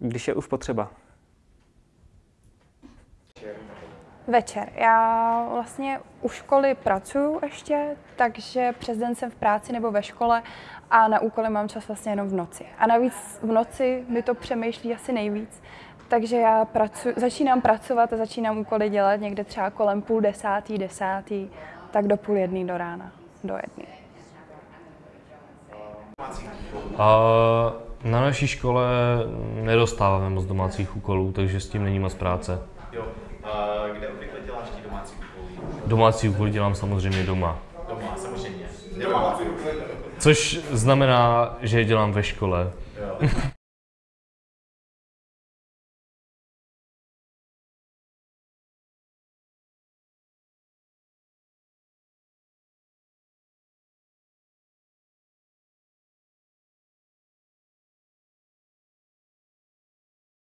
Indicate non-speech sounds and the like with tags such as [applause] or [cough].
Když je už potřeba. Večer. Já vlastně u školy pracuju ještě, takže přes den jsem v práci nebo ve škole a na úkoly mám čas vlastně jenom v noci. A navíc v noci mi to přemýšlí asi nejvíc, takže já pracu, začínám pracovat a začínám úkoly dělat někde třeba kolem půl desátý, desátý, tak do půl jedný do rána, do jedný. A na naší škole nedostáváme moc domácích úkolů, takže s tím není moc práce. Jo. A kde obvykle děláš ty domácí úkoly? Domácí úkoly dělám samozřejmě doma. Doma, samozřejmě. Doma. Což znamená, že je dělám ve škole. Jo. [laughs]